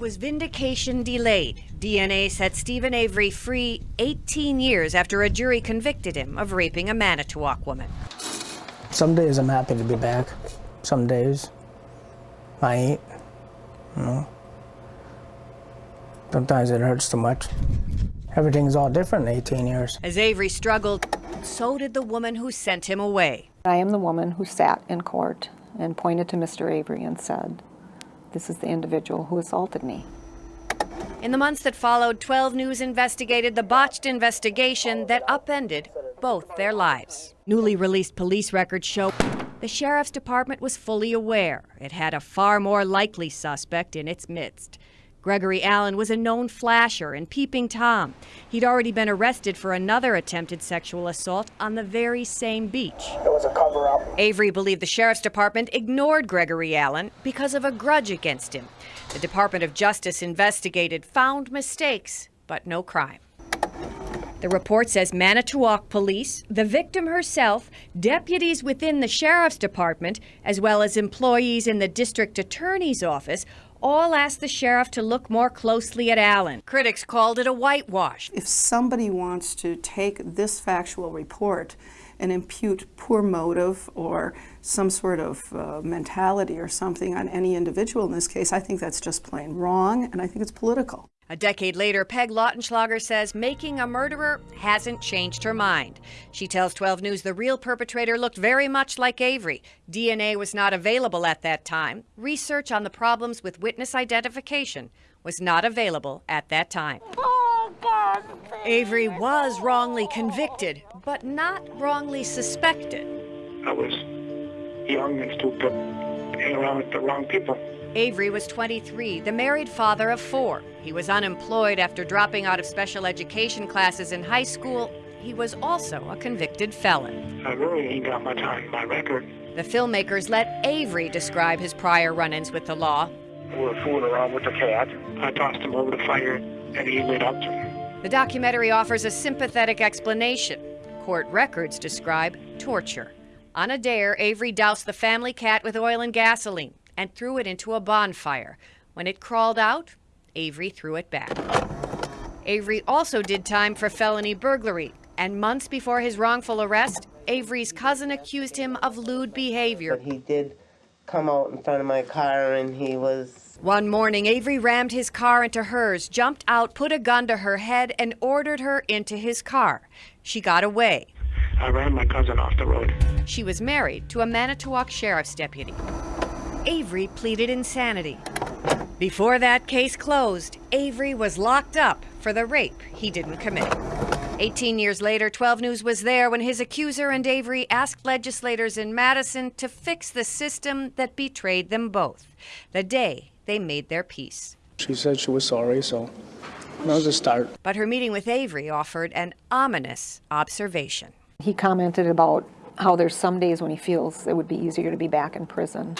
was vindication delayed. DNA set Steven Avery free 18 years after a jury convicted him of raping a Manitowoc woman. Some days I'm happy to be back. Some days I ain't. You know. Sometimes it hurts too much. Everything's all different in 18 years. As Avery struggled, so did the woman who sent him away. I am the woman who sat in court and pointed to Mr. Avery and said, this is the individual who assaulted me. In the months that followed, 12 News investigated the botched investigation that upended both their lives. Newly released police records show the sheriff's department was fully aware it had a far more likely suspect in its midst. Gregory Allen was a known flasher and peeping Tom. He'd already been arrested for another attempted sexual assault on the very same beach. It was a cover up. Avery believed the sheriff's department ignored Gregory Allen because of a grudge against him. The Department of Justice investigated, found mistakes, but no crime. The report says Manitowoc police, the victim herself, deputies within the sheriff's department, as well as employees in the district attorney's office, all asked the sheriff to look more closely at Allen. Critics called it a whitewash. If somebody wants to take this factual report and impute poor motive or some sort of uh, mentality or something on any individual in this case, I think that's just plain wrong, and I think it's political. A decade later, Peg Lautenschlager says making a murderer hasn't changed her mind. She tells 12 News the real perpetrator looked very much like Avery. DNA was not available at that time. Research on the problems with witness identification was not available at that time. Oh, God. Avery was wrongly convicted, but not wrongly suspected. I was young and stupid, hanging around with the wrong people. Avery was 23, the married father of four. He was unemployed after dropping out of special education classes in high school. He was also a convicted felon. I really ain't got much on my record. The filmmakers let Avery describe his prior run-ins with the law. We were fooling around with the cat. I tossed him over the fire, and he lit up. The documentary offers a sympathetic explanation. Court records describe torture. On a dare, Avery doused the family cat with oil and gasoline and threw it into a bonfire. When it crawled out, Avery threw it back. Avery also did time for felony burglary, and months before his wrongful arrest, Avery's cousin accused him of lewd behavior. But he did come out in front of my car and he was. One morning, Avery rammed his car into hers, jumped out, put a gun to her head, and ordered her into his car. She got away. I ran my cousin off the road. She was married to a Manitowoc sheriff's deputy. Avery pleaded insanity. Before that case closed, Avery was locked up for the rape he didn't commit. 18 years later, 12 News was there when his accuser and Avery asked legislators in Madison to fix the system that betrayed them both, the day they made their peace. She said she was sorry, so that was a start. But her meeting with Avery offered an ominous observation. He commented about how there's some days when he feels it would be easier to be back in prison.